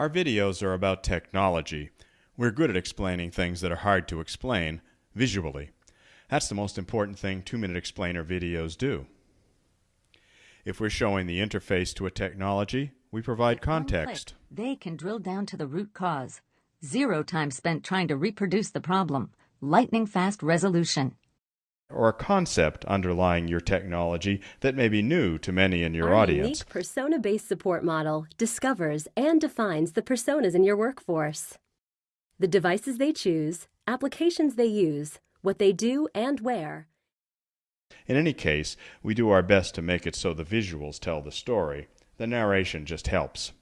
Our videos are about technology. We're good at explaining things that are hard to explain visually. That's the most important thing Two Minute Explainer videos do. If we're showing the interface to a technology, we provide one click, context. They can drill down to the root cause. Zero time spent trying to reproduce the problem. Lightning fast resolution. Or a concept underlying your technology that may be new to many in your Our audience. unique persona-based support model discovers and defines the personas in your workforce. The devices they choose, applications they use, what they do and where. In any case, we do our best to make it so the visuals tell the story. The narration just helps.